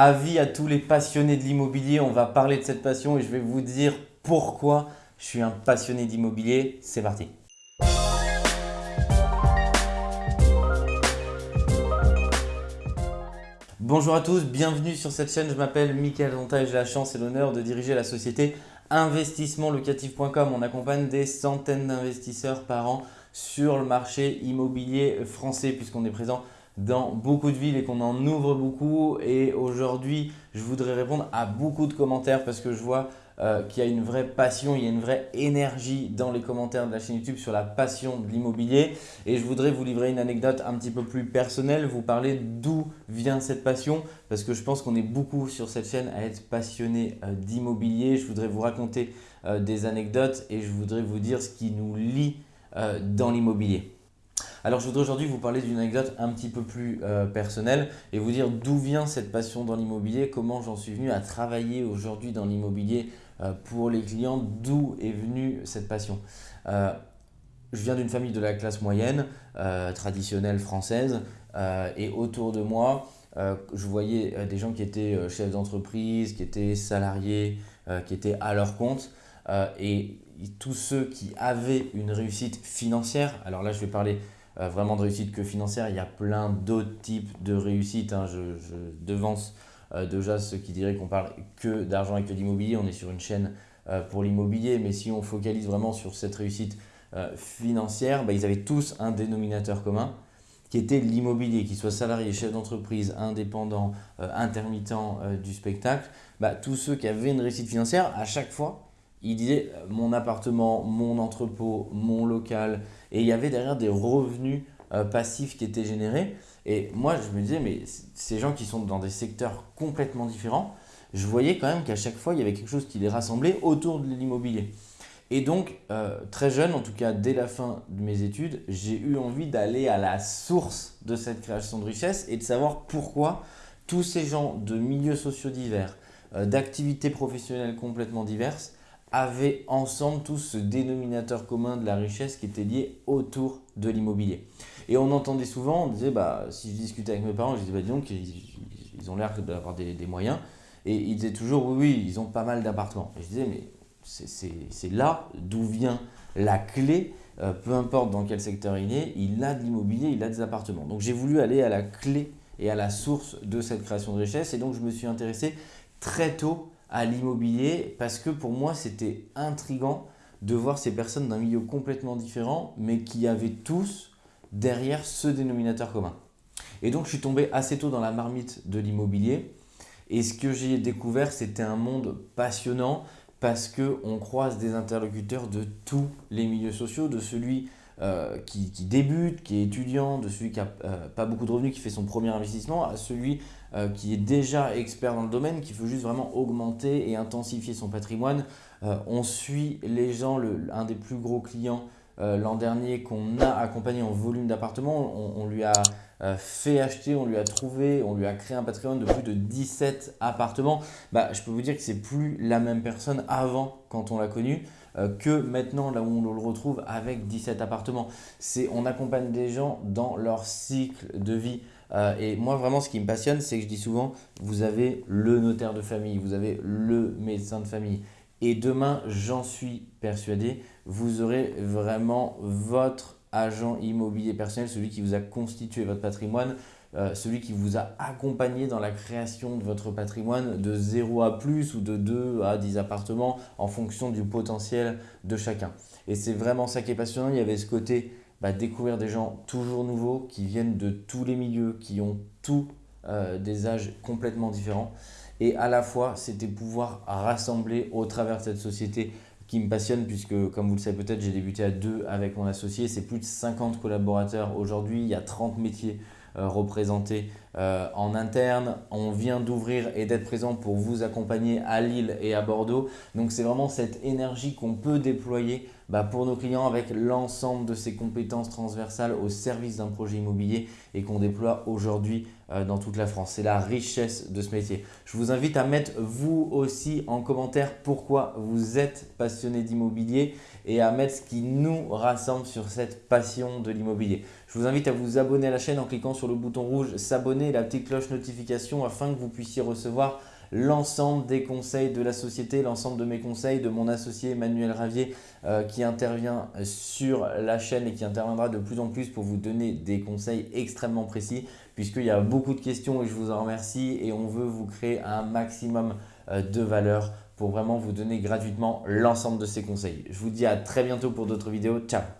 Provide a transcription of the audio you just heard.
Avis à tous les passionnés de l'immobilier, on va parler de cette passion et je vais vous dire pourquoi je suis un passionné d'immobilier. C'est parti Bonjour à tous, bienvenue sur cette chaîne. Je m'appelle Mickaël Zonta et j'ai la chance et l'honneur de diriger la société investissementlocatif.com. On accompagne des centaines d'investisseurs par an sur le marché immobilier français puisqu'on est présent dans beaucoup de villes et qu'on en ouvre beaucoup. Et aujourd'hui, je voudrais répondre à beaucoup de commentaires parce que je vois euh, qu'il y a une vraie passion, il y a une vraie énergie dans les commentaires de la chaîne YouTube sur la passion de l'immobilier. Et je voudrais vous livrer une anecdote un petit peu plus personnelle, vous parler d'où vient cette passion parce que je pense qu'on est beaucoup sur cette chaîne à être passionné euh, d'immobilier. Je voudrais vous raconter euh, des anecdotes et je voudrais vous dire ce qui nous lie dans l'immobilier. Alors, je voudrais aujourd'hui vous parler d'une anecdote un petit peu plus euh, personnelle et vous dire d'où vient cette passion dans l'immobilier, comment j'en suis venu à travailler aujourd'hui dans l'immobilier euh, pour les clients, d'où est venue cette passion. Euh, je viens d'une famille de la classe moyenne, traditionnelle française, et autour de moi, je voyais des gens qui étaient chefs d'entreprise, qui étaient salariés, qui étaient à leur compte, et tous ceux qui avaient une réussite financière, alors là je vais parler vraiment de réussite que financière. Il y a plein d'autres types de réussite. Hein. Je, devance euh, déjà ceux qui diraient qu'on parle que d'argent et que d'immobilier. On est sur une chaîne euh, pour l'immobilier, mais si on focalise vraiment sur cette réussite financière, bah, ils avaient tous un dénominateur commun qui était l'immobilier, qu'ils soient salariés, chefs d'entreprise, indépendants, intermittents du spectacle, bah, tous ceux qui avaient une réussite financière, à chaque fois, il disait euh, mon appartement, mon entrepôt, mon local et il y avait derrière des revenus euh, passifs qui étaient générés. Et moi, je me disais, mais ces gens qui sont dans des secteurs complètement différents, je voyais quand même qu'à chaque fois, il y avait quelque chose qui les rassemblait autour de l'immobilier. Et donc, euh, très jeune, en tout cas dès la fin de mes études, j'ai eu envie d'aller à la source de cette création de richesse et de savoir pourquoi tous ces gens de milieux sociaux divers, d'activités professionnelles complètement diverses, avaient ensemble tous ce dénominateur commun de la richesse qui était lié autour de l'immobilier. Et on entendait souvent, on disait, bah, si je discutais avec mes parents, je disais, bah, disons qu'ils ont l'air d'avoir des, moyens. Et ils disaient toujours, oui, oui, ils ont pas mal d'appartements. Et je disais, mais c'est là d'où vient la clé, euh, peu importe dans quel secteur il est, il a de l'immobilier, il a des appartements. Donc j'ai voulu aller à la clé et à la source de cette création de richesse. Et donc je me suis intéressé très tôt à l'immobilier parce que pour moi, c'était intrigant de voir ces personnes d'un milieu complètement différent, mais qui avaient tous derrière ce dénominateur commun. Et donc, je suis tombé assez tôt dans la marmite de l'immobilier. Et ce que j'ai découvert, c'était un monde passionnant parce qu'on croise des interlocuteurs de tous les milieux sociaux, de celui euh, qui, débute, qui est étudiant, de celui qui n'a euh, pas beaucoup de revenus, qui fait son premier investissement, à celui euh, qui est déjà expert dans le domaine, qui veut juste vraiment augmenter et intensifier son patrimoine. on suit les gens, un des plus gros clients l'an dernier qu'on a accompagné en volume d'appartements, on, lui a fait acheter, on lui a trouvé, on lui a créé un patrimoine de plus de 17 appartements. Bah, je peux vous dire que c'est plus la même personne avant quand on l'a connu. Euh, que maintenant là où on le retrouve avec 17 appartements. On accompagne des gens dans leur cycle de vie. Euh, et moi, vraiment, ce qui me passionne, c'est que je dis souvent, vous avez le notaire de famille, vous avez le médecin de famille. Et demain, j'en suis persuadé, vous aurez vraiment votre agent immobilier personnel, celui qui vous a constitué votre patrimoine, euh, celui qui vous a accompagné dans la création de votre patrimoine de 0 à plus ou de 2 à 10 appartements en fonction du potentiel de chacun. Et c'est vraiment ça qui est passionnant. Il y avait ce côté bah, découvrir des gens toujours nouveaux qui viennent de tous les milieux, qui ont tous euh, des âges complètement différents. Et à la fois, c'était pouvoir rassembler au travers de cette société qui me passionne puisque, comme vous le savez peut-être, j'ai débuté à deux avec mon associé. C'est plus de 50 collaborateurs aujourd'hui. Il y a 30 métiers euh, représentés euh, en interne. On vient d'ouvrir et d'être présent pour vous accompagner à Lille et à Bordeaux. Donc c'est vraiment cette énergie qu'on peut déployer bah, pour nos clients avec l'ensemble de ces compétences transversales au service d'un projet immobilier et qu'on déploie aujourd'hui euh, dans toute la France. C'est la richesse de ce métier. Je vous invite à mettre vous aussi en commentaire pourquoi vous êtes passionné d'immobilier et à mettre ce qui nous rassemble sur cette passion de l'immobilier. Je vous invite à vous abonner à la chaîne en cliquant sur le bouton rouge s'abonner la petite cloche notification afin que vous puissiez recevoir l'ensemble des conseils de la société, l'ensemble de mes conseils de mon associé Emmanuel Ravier euh, qui intervient sur la chaîne et qui interviendra de plus en plus pour vous donner des conseils extrêmement précis puisqu'il y a beaucoup de questions et je vous en remercie et on veut vous créer un maximum euh, de valeur pour vraiment vous donner gratuitement l'ensemble de ces conseils. Je vous dis à très bientôt pour d'autres vidéos. Ciao